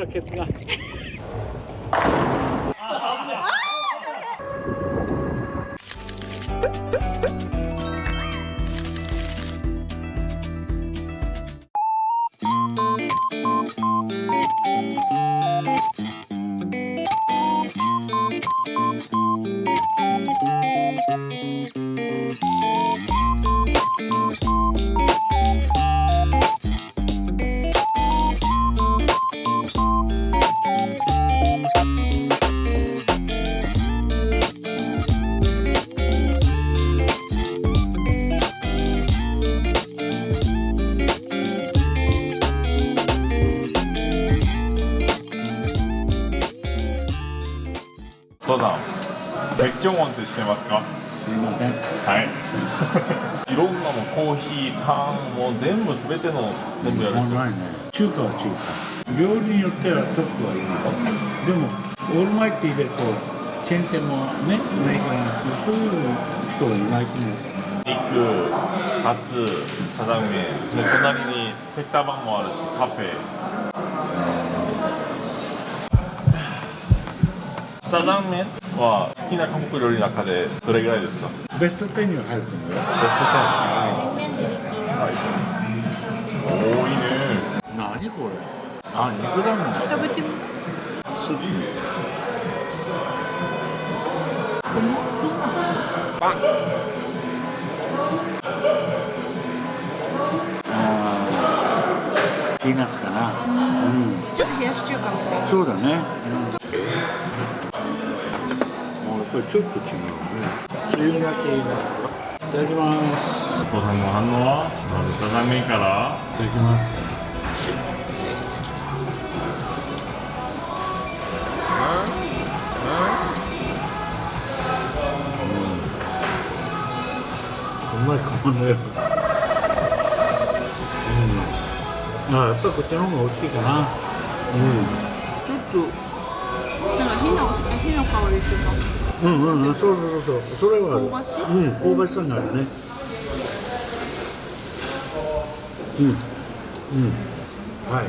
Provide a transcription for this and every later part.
がケツが父さん別居門ってしてますか？すいません。はい。いろんなもんコーヒーパンもう全部全ての全部やる。もうないね。中華は中華。料理によってはトップはいるよでもオールマイティーでこうチェーン店もねないからそういう人はいないと思う。肉カツサザン麺。で隣にペッタバンもあるしカフェサザン麺は好きな韓国料理の中でどれぐらいですか？ベスト10には入ると思うよ。ベスト10はい。多いね。何これ？あ肉だもん食べてみ。スープあーピーナッツかな。うん。ちょっと冷やし中華みたいな。そうだね、うん、ぱりちょっと違うね。つゆがけいただきます。お父さんの反応は？まずサザン麺からいただきますうまいかもねうん。あやっぱりこっちの方が美味しいかな。うん。ちょっなんか火の火の香りっていうんうんうんそうそうそうそう。それは香ばしい？うん香ばしさになるね。うん。うん。はい。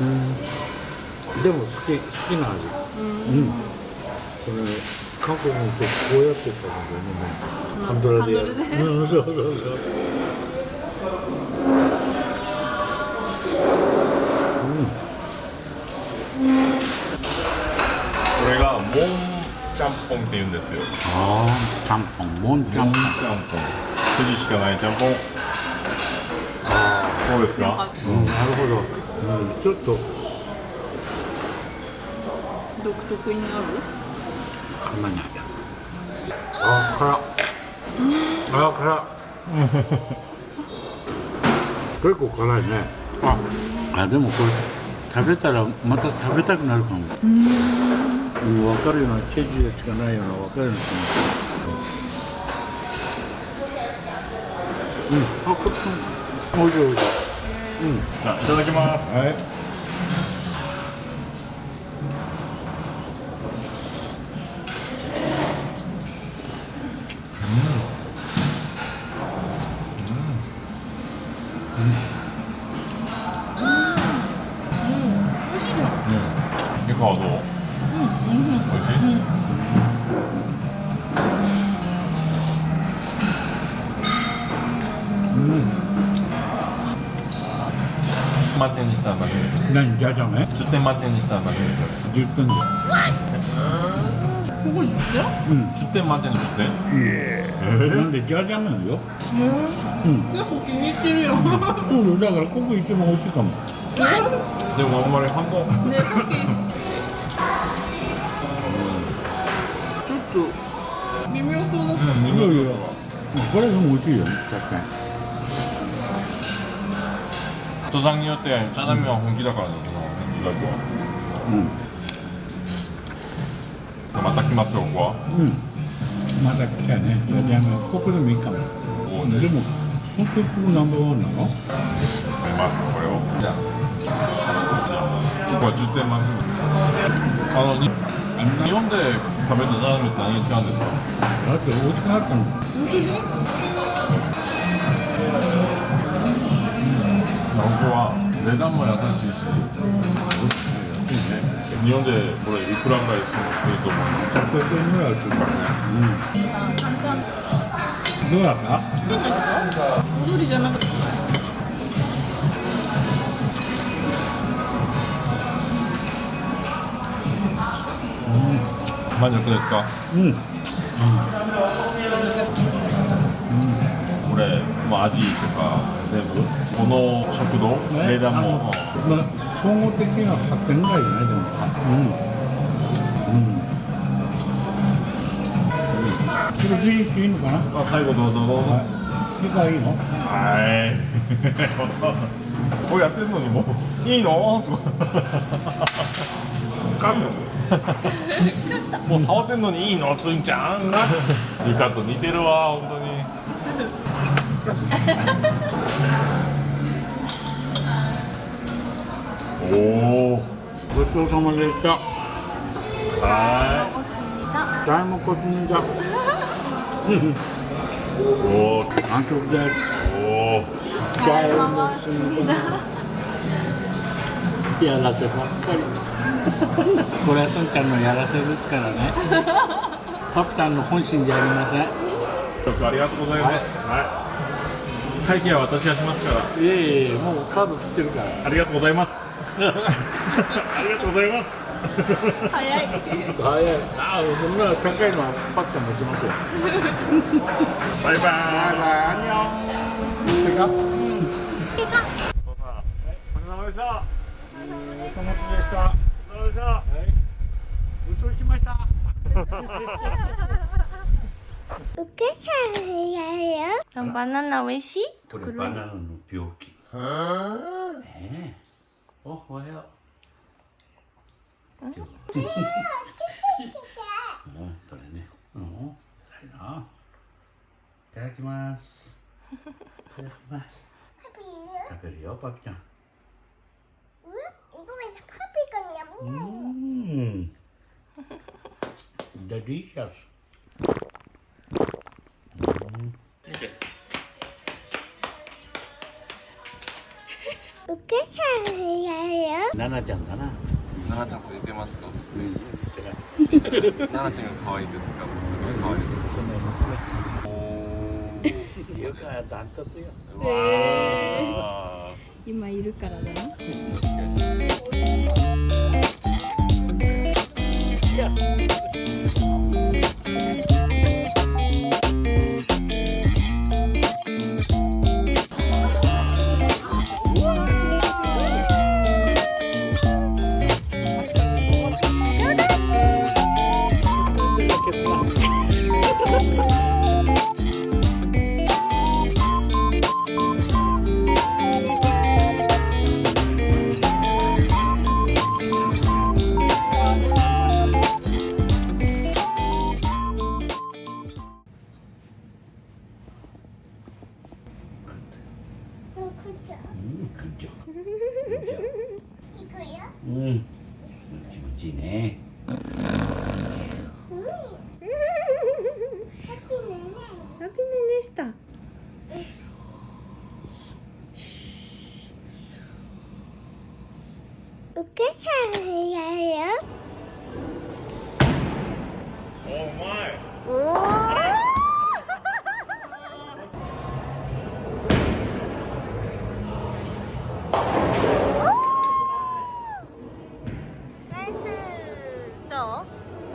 うん。でも好き好きな味。うん。これ韓国の人こうやって食べるんだよね。カンドラでやる。うんそうそうそうぽんって言うんですよ。ああちゃんぽんもんちゃんぽん。ちゃんぽん。筋しかないちゃんぽん。どうですか？うんなるほど、うん、ちょっと。独特になる？噛まないあー辛っ。あー辛っ。結構辛いね。ああでもこれ食べたらまた食べたくなるかも。うん分かるようなチェジュしかないような分かるような気がするうん。あこっちも。おいしいおいしいじゃあいただきます。はい満点にしたんだけど何じゃじゃね10点満点にしたんだけど10点だよここに来て10点満点の10点なんでじゃじゃなのよ結構気に入ってるよそうよだからここ一番美味しい登山によってチャダミは本気だからねその意外とうん。また来ますよここは。うん。まだ来たね。じゃじゃがここでもいいかも。ここででも本当にここナンバーワンなの？食べますこれを。じゃあこれ10点満点。あのに日本で食べたラーメンって何が違うんですか？だって美味しくなったのここは値段も優しいしいいね日本でこれいくらぐらいすると思いますか100円ぐらいするからねうんどうだった無理じゃなかった満足ですか？うん。これ、まあ、味とか全部？この食堂、ね。値段も、まあ総合的には8点ぐらいじゃないでもう。ん。うん。それでいいのかな？まあ、最後どうぞどうぞ。はい。次回いいの？はい。こうやってるのにもう。いいの？とか。もう触ってんのにいいの？すんちゃん。リカと似てるわ本当におおごちそうさまでした。はおすぎだ大もこちんじゃ。い おー。安直です。おー。大もすみだ。やらせばっかり。これはすんちゃんのやらせですからね。パプタンの本心じゃありません。ちょっとありがとうございます。はい、会計は私がしますから。いえいえもうカード切ってるから。ありがとうございますありがとうございます。早い。早い。ああそんな高いのはパッと持ちますよ。バイバイ。バイバイアンニョンてかお疲れ様でした。お持ちでした。お疲れ様でした。ごちそうしましたお母さんやるよ。バナナ美味しい？これバナナの病気。ねえおおはよう。うん、それね。うん、いな。いただきます。いただきます。食べるよ、パピちゃん。うん、ごめん、パピがやむな。うん。デリシャス。お母さんやるよ。ナナちゃんだな。奈々ちゃんと似てますか娘奈々ちゃんが可愛いですか娘可愛いです。娘娘。よくはダントツよ。かわ今いるからだな。うん、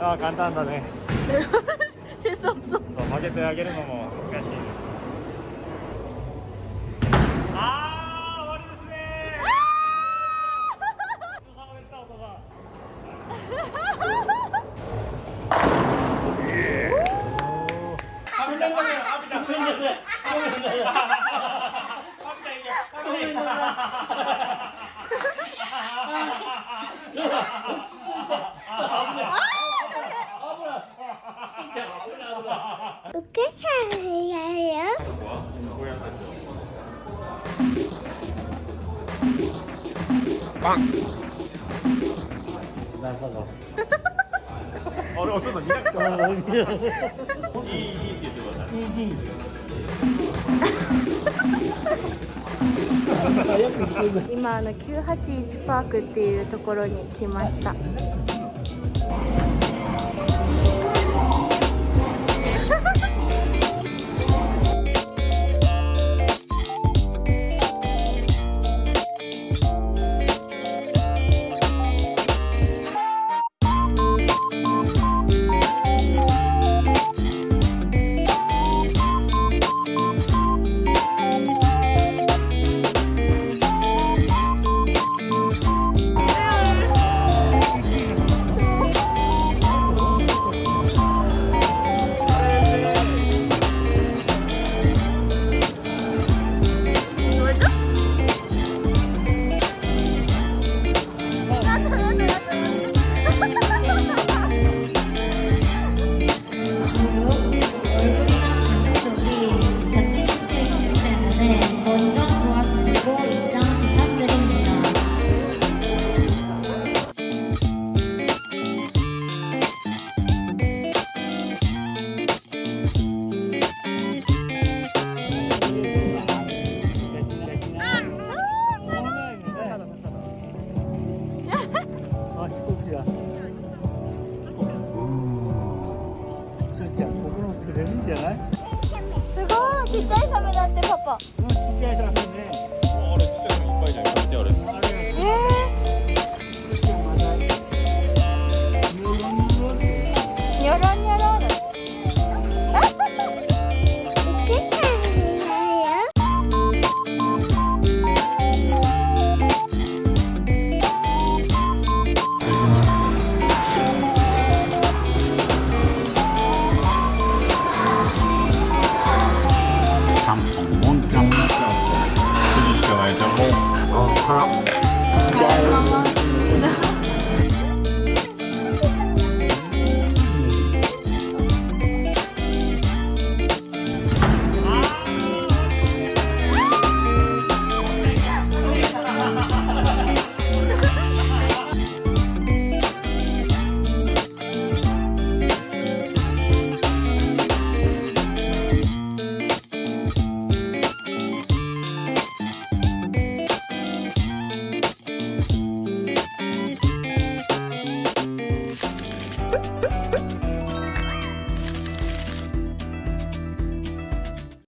ああ簡単だね。そう曲げてあげるのも難しいワンなるほどあれお父さん。見なくてもいいいいって言ってくださいいいいい今あの981パークっていうところに来ました。top.